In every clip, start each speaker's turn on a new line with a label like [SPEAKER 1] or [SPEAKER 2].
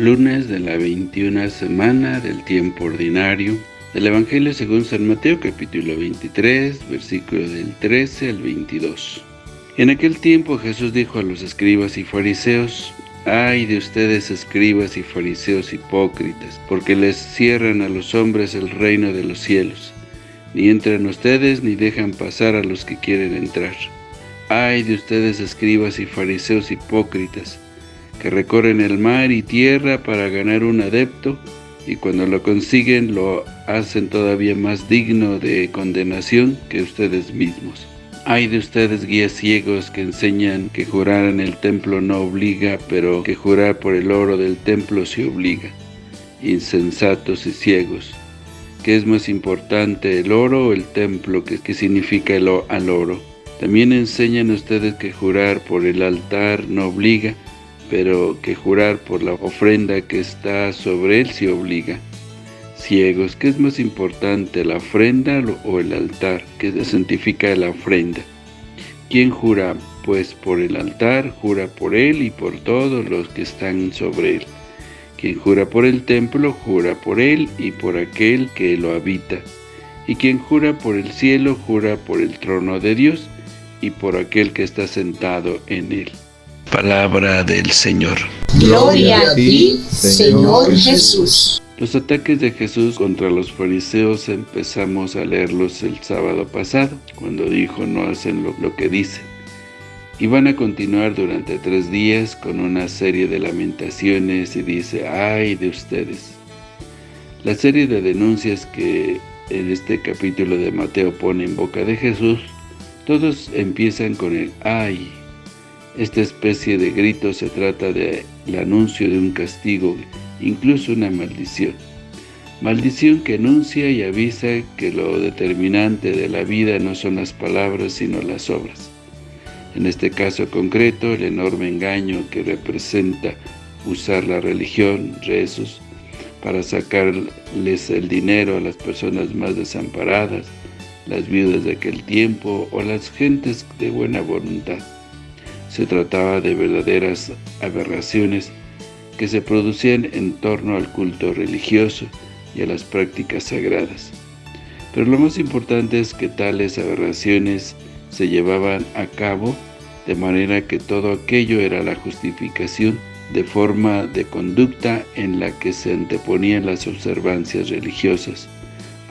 [SPEAKER 1] Lunes de la 21 semana del tiempo ordinario del Evangelio según San Mateo capítulo 23, versículo del 13 al 22. En aquel tiempo Jesús dijo a los escribas y fariseos, Ay de ustedes escribas y fariseos hipócritas, porque les cierran a los hombres el reino de los cielos. Ni entran ustedes ni dejan pasar a los que quieren entrar. Ay de ustedes escribas y fariseos hipócritas, que recorren el mar y tierra para ganar un adepto, y cuando lo consiguen lo hacen todavía más digno de condenación que ustedes mismos. Hay de ustedes guías ciegos que enseñan que jurar en el templo no obliga, pero que jurar por el oro del templo se obliga. Insensatos y ciegos. ¿Qué es más importante, el oro o el templo? ¿Qué, significa el, al oro? También enseñan ustedes que jurar por el altar no obliga, pero que jurar por la ofrenda que está sobre él se obliga. Ciegos, ¿qué es más importante, la ofrenda o el altar? ¿Qué santifica la ofrenda? ¿Quién jura? Pues por el altar, jura por él y por todos los que están sobre él. Quien jura por el templo, jura por él y por aquel que lo habita. Y quien jura por el cielo, jura por el trono de Dios y por aquel que está sentado en él. Palabra del Señor.
[SPEAKER 2] Gloria a ti, Señor Jesús.
[SPEAKER 1] Los ataques de Jesús contra los fariseos empezamos a leerlos el sábado pasado, cuando dijo no hacen lo, lo que dicen. Y van a continuar durante tres días con una serie de lamentaciones y dice, ¡ay de ustedes! La serie de denuncias que en este capítulo de Mateo pone en boca de Jesús, todos empiezan con el ¡ay! Esta especie de grito se trata del anuncio de un castigo, incluso una maldición. Maldición que anuncia y avisa que lo determinante de la vida no son las palabras sino las obras. En este caso concreto, el enorme engaño que representa usar la religión, rezos, para sacarles el dinero a las personas más desamparadas, las viudas de aquel tiempo o las gentes de buena voluntad. Se trataba de verdaderas aberraciones que se producían en torno al culto religioso y a las prácticas sagradas. Pero lo más importante es que tales aberraciones se llevaban a cabo de manera que todo aquello era la justificación de forma de conducta en la que se anteponían las observancias religiosas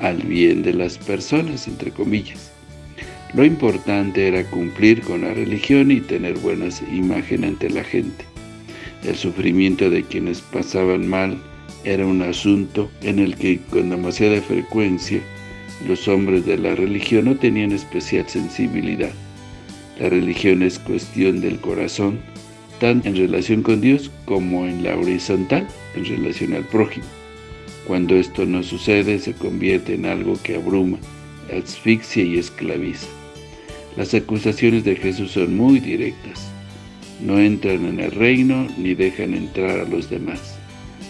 [SPEAKER 1] al bien de las personas, entre comillas. Lo importante era cumplir con la religión y tener buenas imagen ante la gente. El sufrimiento de quienes pasaban mal era un asunto en el que con demasiada frecuencia los hombres de la religión no tenían especial sensibilidad. La religión es cuestión del corazón, tanto en relación con Dios como en la horizontal, en relación al prójimo. Cuando esto no sucede, se convierte en algo que abruma, asfixia y esclaviza. Las acusaciones de Jesús son muy directas. No entran en el reino ni dejan entrar a los demás,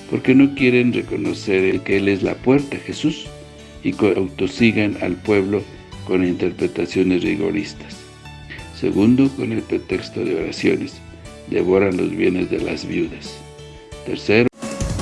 [SPEAKER 1] porque no quieren reconocer que Él es la puerta, Jesús, y autosigan al pueblo con interpretaciones rigoristas. Segundo, con el pretexto de oraciones, devoran los bienes de las viudas. Tercero,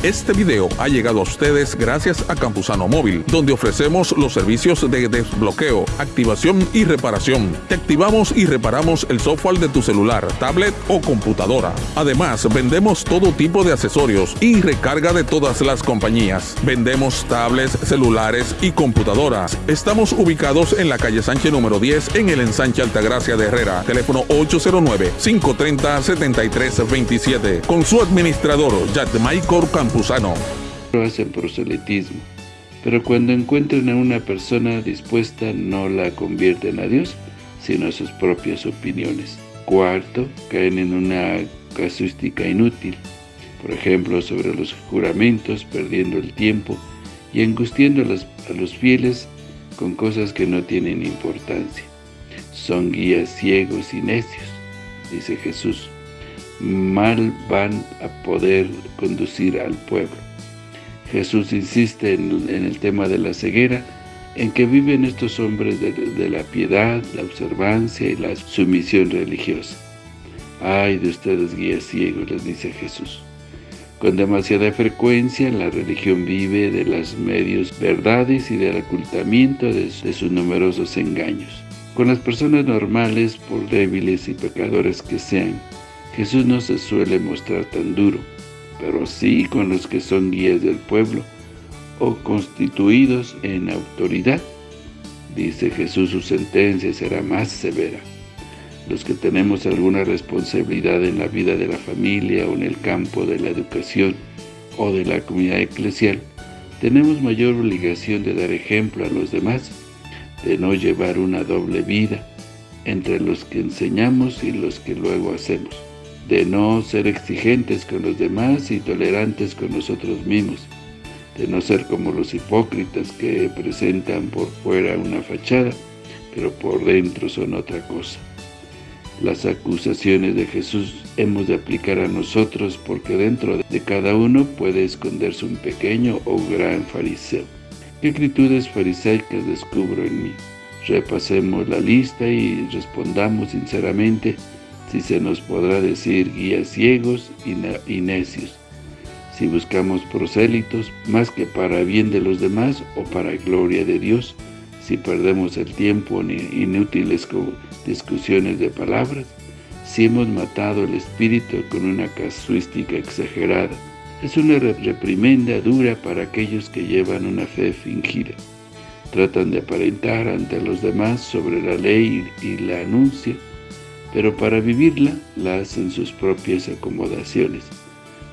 [SPEAKER 3] este video ha llegado a ustedes gracias a Campusano Móvil, donde ofrecemos los servicios de desbloqueo, activación y reparación. Te activamos y reparamos el software de tu celular, tablet o computadora. Además, vendemos todo tipo de accesorios y recarga de todas las compañías. Vendemos tablets, celulares y computadoras. Estamos ubicados en la calle Sánchez número 10 en el ensanche Altagracia de Herrera. Teléfono 809-530-7327. Con su administrador, Michael Campusano.
[SPEAKER 1] Hacen proselitismo, pero cuando encuentran a una persona dispuesta no la convierten a Dios, sino a sus propias opiniones. Cuarto, caen en una casuística inútil, por ejemplo, sobre los juramentos, perdiendo el tiempo y angustiando a los fieles con cosas que no tienen importancia. Son guías ciegos y necios, dice Jesús mal van a poder conducir al pueblo. Jesús insiste en, el tema de la ceguera, en que viven estos hombres de, la piedad, la observancia y la sumisión religiosa. Ay de ustedes guías ciegos, les dice Jesús. Con demasiada frecuencia, la religión vive de las medios verdades y del ocultamiento de, sus numerosos engaños. Con las personas normales, por débiles y pecadores que sean, Jesús no se suele mostrar tan duro, pero sí con los que son guías del pueblo o constituidos en autoridad. Dice Jesús, su sentencia será más severa los que tenemos alguna responsabilidad en la vida de la familia o en el campo de la educación o de la comunidad eclesial, tenemos mayor obligación de dar ejemplo a los demás, de no llevar una doble vida entre los que enseñamos y los que luego hacemos, de no ser exigentes con los demás y tolerantes con nosotros mismos, de no ser como los hipócritas que presentan por fuera una fachada, pero por dentro son otra cosa. Las acusaciones de Jesús hemos de aplicar a nosotros porque dentro de cada uno puede esconderse un pequeño o gran fariseo. ¿Qué actitudes farisaicas descubro en mí? Repasemos la lista y respondamos sinceramente si se nos podrá decir guías ciegos y necios, si buscamos prosélitos más que para bien de los demás o para gloria de Dios, si perdemos el tiempo en inútiles discusiones de palabras, si hemos matado el espíritu con una casuística exagerada. Es una reprimenda dura para aquellos que llevan una fe fingida. Tratan de aparentar ante los demás sobre la ley y la anuncia, pero para vivirla la hacen sus propias acomodaciones.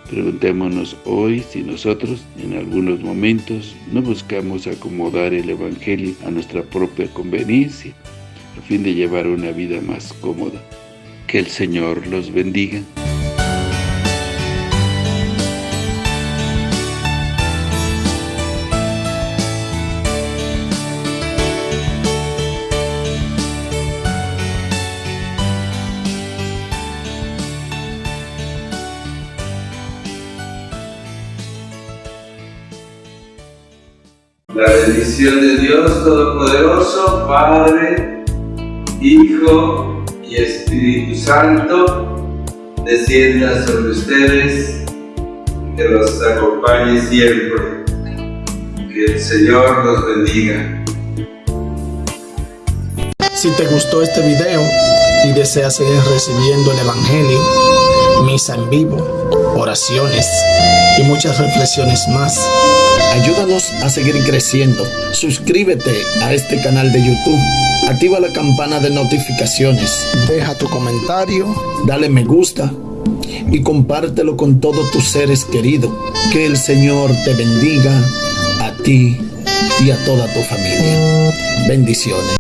[SPEAKER 1] Preguntémonos hoy si nosotros, en algunos momentos, no buscamos acomodar el Evangelio a nuestra propia conveniencia, a fin de llevar una vida más cómoda. Que el Señor los bendiga.
[SPEAKER 4] La bendición de Dios Todopoderoso, Padre, Hijo y Espíritu Santo, descienda sobre ustedes, que los acompañe siempre. Que el Señor los bendiga.
[SPEAKER 5] Si te gustó este video y deseas seguir recibiendo el Evangelio, misa en vivo, oraciones y muchas reflexiones más, Ayúdanos a seguir creciendo. Suscríbete a este canal de YouTube. Activa la campana de notificaciones. Deja tu comentario. Dale me gusta. Y compártelo con todos tus seres queridos. Que el Señor te bendiga a ti y a toda tu familia. Bendiciones.